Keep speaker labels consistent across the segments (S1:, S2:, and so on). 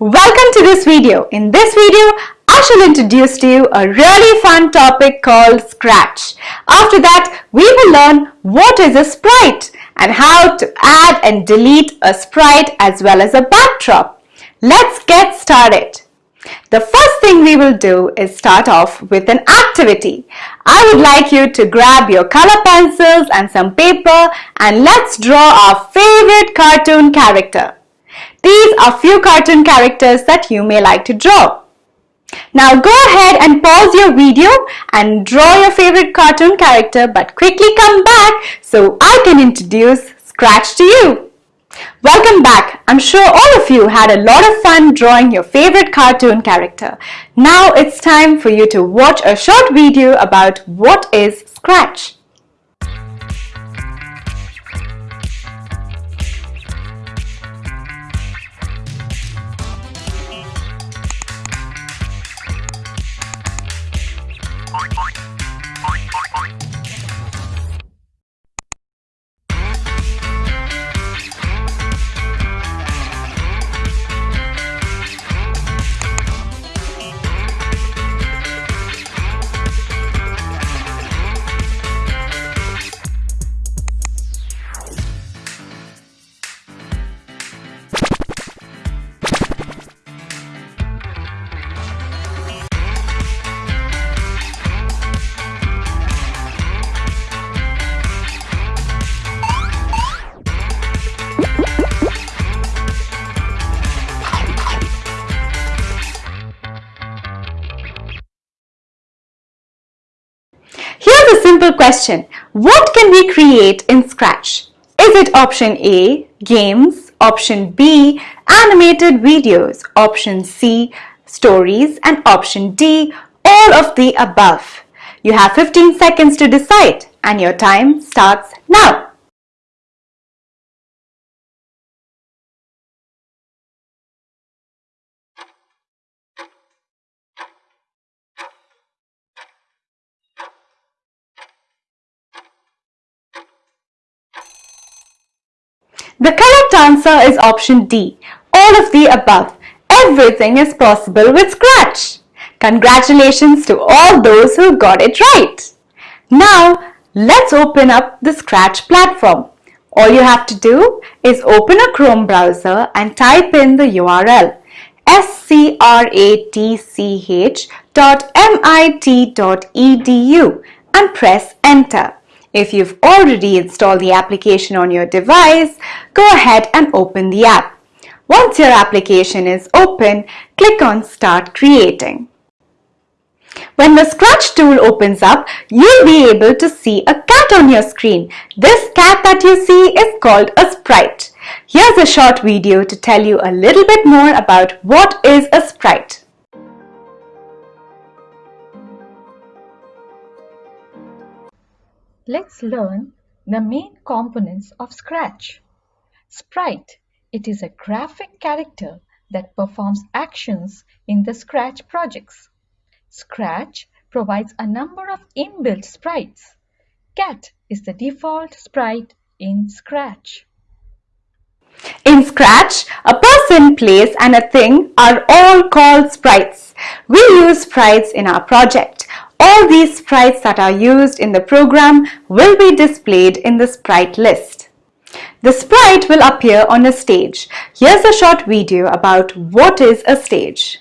S1: Welcome to this video. In this video, I shall introduce to you a really fun topic called Scratch. After that, we will learn what is a sprite and how to add and delete a sprite as well as a backdrop. Let's get started. The first thing we will do is start off with an activity. I would like you to grab your color pencils and some paper and let's draw our favorite cartoon character. These are few cartoon characters that you may like to draw. Now go ahead and pause your video and draw your favorite cartoon character but quickly come back so I can introduce Scratch to you. Welcome back. I'm sure all of you had a lot of fun drawing your favorite cartoon character. Now it's time for you to watch a short video about what is Scratch. Simple question. What can we create in Scratch? Is it option A, games, option B, animated videos, option C, stories, and option D, all of the above? You have 15 seconds to decide and your time starts now. The correct answer is option D. All of the above. Everything is possible with Scratch. Congratulations to all those who got it right. Now, let's open up the Scratch platform. All you have to do is open a Chrome browser and type in the URL scratch.mit.edu and press enter. If you've already installed the application on your device, go ahead and open the app. Once your application is open, click on Start Creating. When the Scratch tool opens up, you'll be able to see a cat on your screen. This cat that you see is called a sprite. Here's a short video to tell you a little bit more about what is a sprite.
S2: Let's learn the main components of Scratch. Sprite. It is a graphic character that performs actions in the Scratch projects. Scratch provides a number of inbuilt sprites. Cat is the default sprite in Scratch.
S1: In Scratch, a person, place and a thing are all called sprites. We use sprites in our project. All these sprites that are used in the program will be displayed in the sprite list. The sprite will appear on a stage. Here's a short video about what is a stage.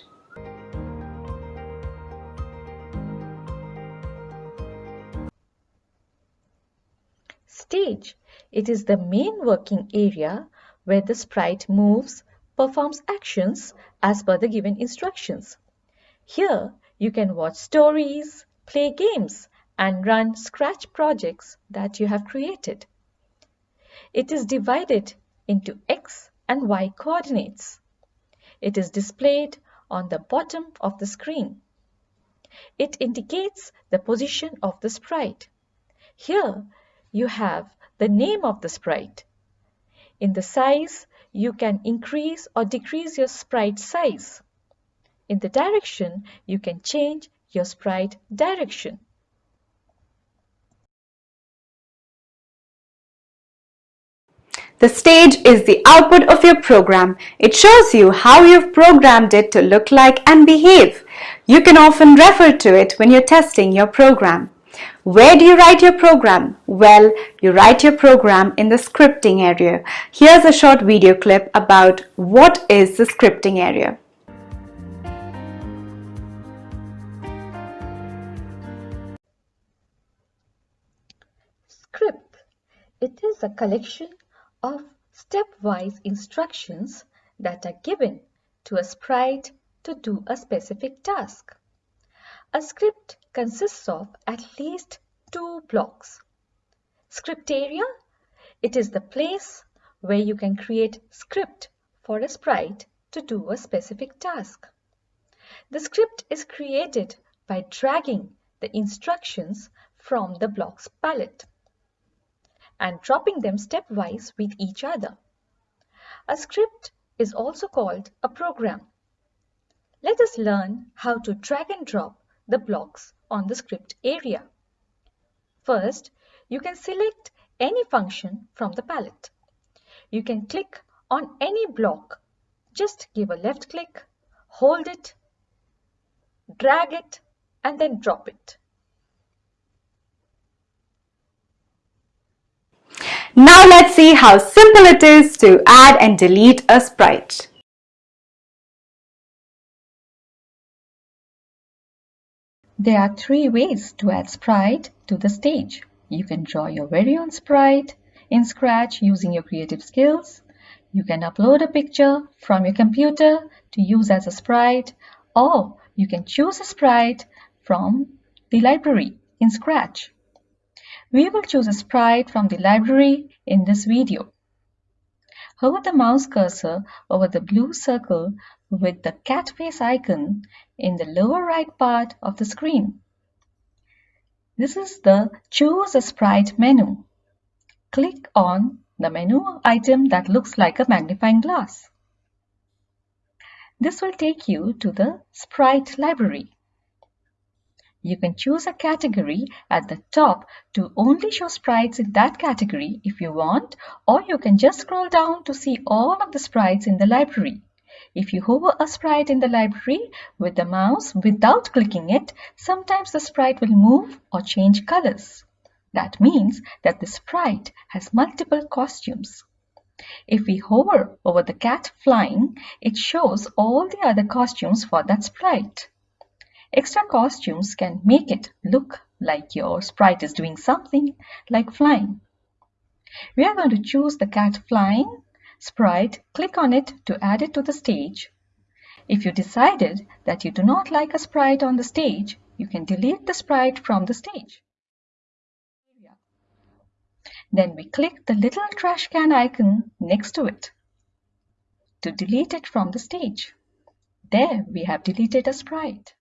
S2: Stage. It is the main working area where the sprite moves, performs actions as per the given instructions. Here you can watch stories, play games, and run Scratch projects that you have created. It is divided into X and Y coordinates. It is displayed on the bottom of the screen. It indicates the position of the sprite. Here you have the name of the sprite. In the size, you can increase or decrease your sprite size. In the direction, you can change your sprite direction.
S1: The stage is the output of your program. It shows you how you've programmed it to look like and behave. You can often refer to it when you're testing your program. Where do you write your program? Well, you write your program in the scripting area. Here's a short video clip about what is the scripting area.
S2: It is a collection of stepwise instructions that are given to a sprite to do a specific task. A script consists of at least two blocks. Script area, it is the place where you can create script for a sprite to do a specific task. The script is created by dragging the instructions from the block's palette and dropping them stepwise with each other. A script is also called a program. Let us learn how to drag and drop the blocks on the script area. First, you can select any function from the palette. You can click on any block. Just give a left click, hold it, drag it, and then drop it.
S1: Now let's see how simple it is to add and delete a sprite.
S2: There are three ways to add sprite to the stage. You can draw your very own sprite in Scratch using your creative skills. You can upload a picture from your computer to use as a sprite or you can choose a sprite from the library in Scratch. We will choose a sprite from the library in this video. Hover the mouse cursor over the blue circle with the cat face icon in the lower right part of the screen. This is the Choose a Sprite menu. Click on the menu item that looks like a magnifying glass. This will take you to the Sprite library. You can choose a category at the top to only show sprites in that category if you want, or you can just scroll down to see all of the sprites in the library. If you hover a sprite in the library with the mouse without clicking it, sometimes the sprite will move or change colors. That means that the sprite has multiple costumes. If we hover over the cat flying, it shows all the other costumes for that sprite. Extra costumes can make it look like your sprite is doing something like flying. We are going to choose the cat flying sprite, click on it to add it to the stage. If you decided that you do not like a sprite on the stage, you can delete the sprite from the stage. Then we click the little trash can icon next to it to delete it from the stage. There we have deleted a sprite.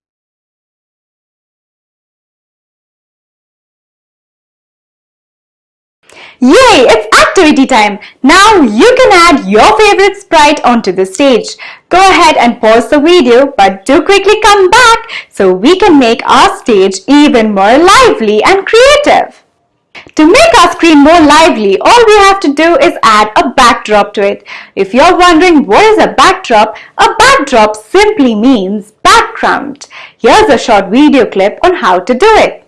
S1: Yay! It's activity time! Now you can add your favorite sprite onto the stage. Go ahead and pause the video but do quickly come back so we can make our stage even more lively and creative. To make our screen more lively, all we have to do is add a backdrop to it. If you're wondering what is a backdrop, a backdrop simply means background. Here's a short video clip on how to do it.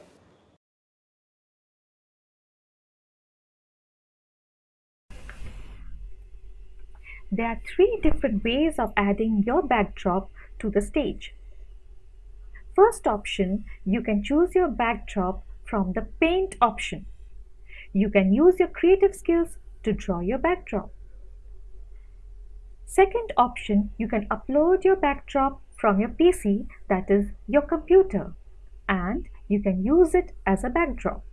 S3: There are three different ways of adding your backdrop to the stage. First option, you can choose your backdrop from the paint option. You can use your creative skills to draw your backdrop. Second option, you can upload your backdrop from your PC, that is your computer, and you can use it as a backdrop.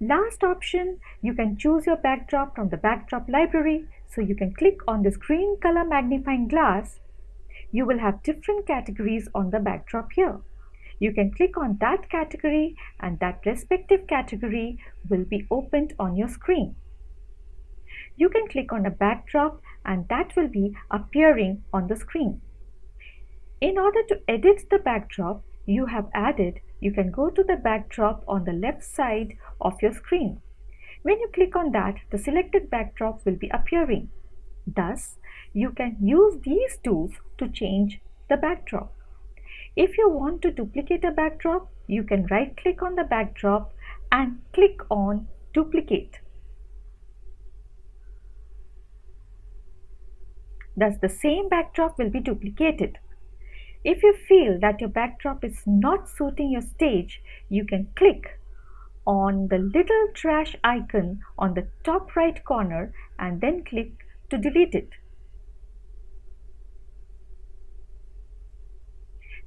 S3: Last option, you can choose your backdrop from the backdrop library. So you can click on this green color magnifying glass. You will have different categories on the backdrop here. You can click on that category and that respective category will be opened on your screen. You can click on a backdrop and that will be appearing on the screen. In order to edit the backdrop you have added, you can go to the backdrop on the left side of your screen.
S2: When you click on that, the selected backdrop will be appearing. Thus, you can use these tools to change the backdrop. If you want to duplicate a backdrop, you can right click on the backdrop and click on duplicate. Thus the same backdrop will be duplicated. If you feel that your backdrop is not suiting your stage, you can click on the little trash icon on the top right corner and then click to delete it.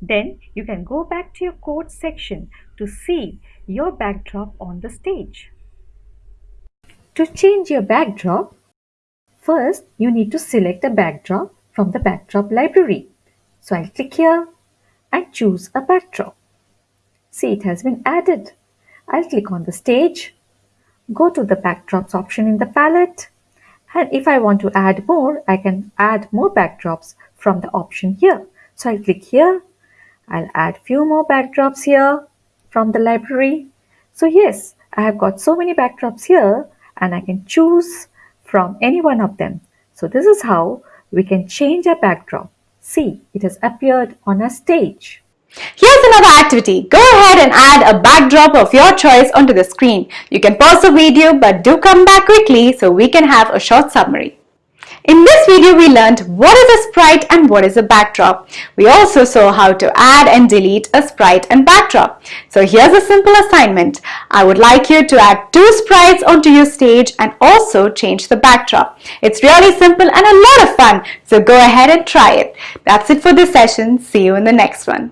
S2: Then you can go back to your code section to see your backdrop on the stage. To change your backdrop, first you need to select a backdrop from the backdrop library. So I'll click here and choose a backdrop. See it has been added. I'll click on the stage, go to the backdrops option in the palette and if I want to add more, I can add more backdrops from the option here. So I'll click here I'll add few more backdrops here from the library. So yes, I have got so many backdrops here and I can choose from any one of them. So this is how we can change a backdrop. See, it has appeared on a stage.
S1: Here's another activity. Go ahead and add a backdrop of your choice onto the screen. You can pause the video but do come back quickly so we can have a short summary. In this video, we learned what is a sprite and what is a backdrop. We also saw how to add and delete a sprite and backdrop. So here's a simple assignment. I would like you to add two sprites onto your stage and also change the backdrop. It's really simple and a lot of fun. So go ahead and try it. That's it for this session. See you in the next one.